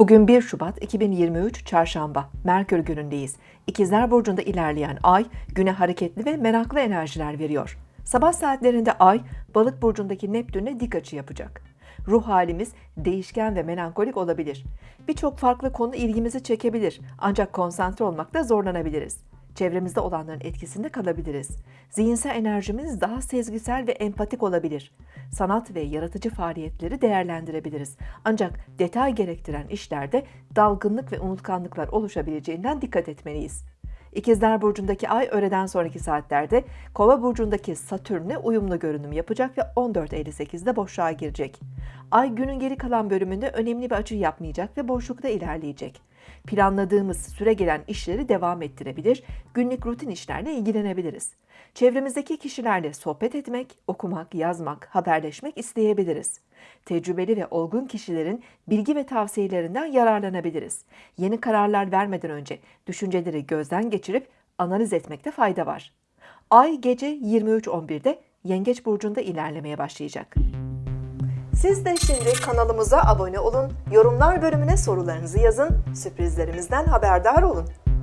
Bugün 1 Şubat 2023 Çarşamba, Merkür günündeyiz. İkizler Burcu'nda ilerleyen ay, güne hareketli ve meraklı enerjiler veriyor. Sabah saatlerinde ay, Balık Burcu'ndaki Neptün'le dik açı yapacak. Ruh halimiz değişken ve melankolik olabilir. Birçok farklı konu ilgimizi çekebilir ancak konsantre olmakta zorlanabiliriz. Çevremizde olanların etkisinde kalabiliriz. Zihinsel enerjimiz daha sezgisel ve empatik olabilir. Sanat ve yaratıcı faaliyetleri değerlendirebiliriz. Ancak detay gerektiren işlerde dalgınlık ve unutkanlıklar oluşabileceğinden dikkat etmeliyiz. İkizler Burcu'ndaki ay öğleden sonraki saatlerde Kova Burcu'ndaki Satürn'le uyumlu görünüm yapacak ve 14.58'de boşluğa girecek. Ay günün geri kalan bölümünde önemli bir açı yapmayacak ve boşlukta ilerleyecek. Planladığımız süre gelen işleri devam ettirebilir, günlük rutin işlerle ilgilenebiliriz. Çevremizdeki kişilerle sohbet etmek, okumak, yazmak, haberleşmek isteyebiliriz. Tecrübeli ve olgun kişilerin bilgi ve tavsiyelerinden yararlanabiliriz. Yeni kararlar vermeden önce düşünceleri gözden geçirip analiz etmekte fayda var. Ay gece 23.11'de Yengeç burcunda ilerlemeye başlayacak. Siz de şimdi kanalımıza abone olun, yorumlar bölümüne sorularınızı yazın, sürprizlerimizden haberdar olun.